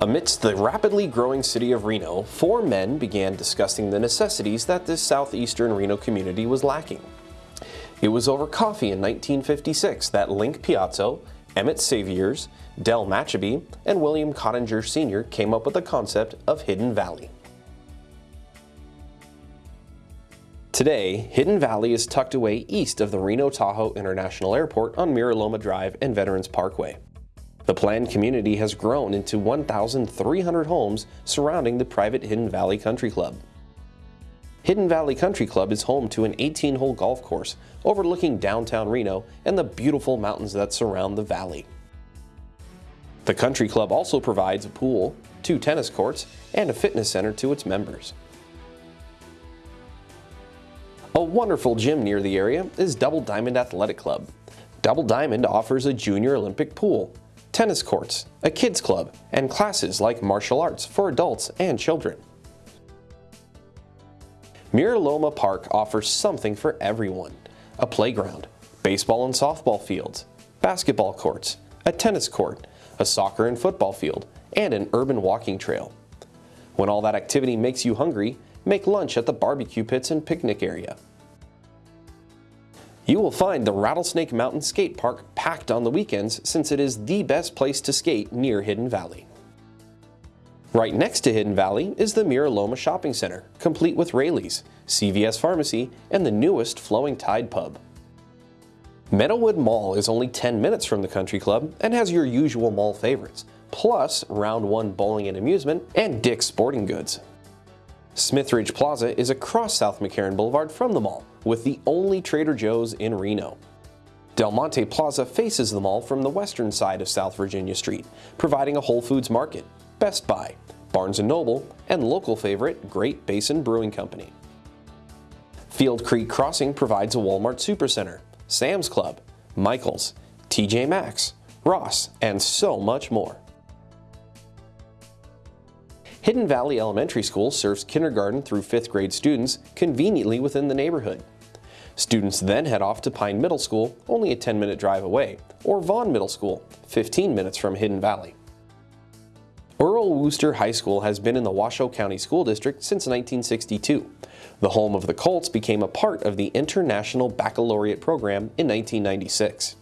Amidst the rapidly growing city of Reno, four men began discussing the necessities that this southeastern Reno community was lacking. It was over coffee in 1956 that Link Piazzo, Emmett Saviers, Del Machaby, and William Cottinger Sr. came up with the concept of Hidden Valley. Today, Hidden Valley is tucked away east of the Reno Tahoe International Airport on Mira Loma Drive and Veterans Parkway. The planned community has grown into 1,300 homes surrounding the private Hidden Valley Country Club. Hidden Valley Country Club is home to an 18-hole golf course overlooking downtown Reno and the beautiful mountains that surround the valley. The country club also provides a pool, two tennis courts, and a fitness center to its members. A wonderful gym near the area is Double Diamond Athletic Club. Double Diamond offers a junior Olympic pool, tennis courts, a kids club, and classes like martial arts for adults and children. Mira Loma Park offers something for everyone. A playground, baseball and softball fields, basketball courts, a tennis court, a soccer and football field, and an urban walking trail. When all that activity makes you hungry, make lunch at the barbecue pits and picnic area. You will find the Rattlesnake Mountain Skate Park packed on the weekends since it is the best place to skate near Hidden Valley. Right next to Hidden Valley is the Mira Loma Shopping Center, complete with Raley's, CVS Pharmacy, and the newest Flowing Tide Pub. Meadowood Mall is only 10 minutes from the country club and has your usual mall favorites, plus Round 1 Bowling and Amusement and Dick's Sporting Goods. Smithridge Plaza is across South McCarran Boulevard from the mall, with the only Trader Joe's in Reno. Del Monte Plaza faces the mall from the western side of South Virginia Street, providing a Whole Foods Market, Best Buy, Barnes & Noble, and local favorite Great Basin Brewing Company. Firecreek Crossing provides a Walmart Supercenter, Sam's Club, Michaels, TJ Maxx, Ross, and so much more. Hidden Valley Elementary School serves kindergarten through 5th grade students conveniently within the neighborhood. Students then head off to Pine Middle School, only a 10-minute drive away, or Vaughn Middle School, 15 minutes from Hidden Valley. Earl Wooster High School has been in the Washoe County School District since 1962. The home of the Colts became a part of the International Baccalaureate program in 1996.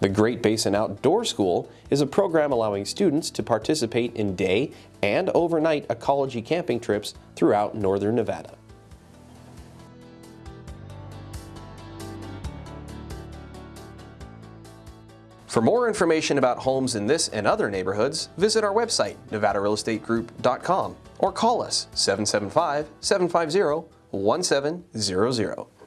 The Great Basin Outdoor School is a program allowing students to participate in day and overnight ecology camping trips throughout northern Nevada. For more information about homes in this and other neighborhoods, visit our website, nevadarealestategroup.com, or call us 775 750 1700.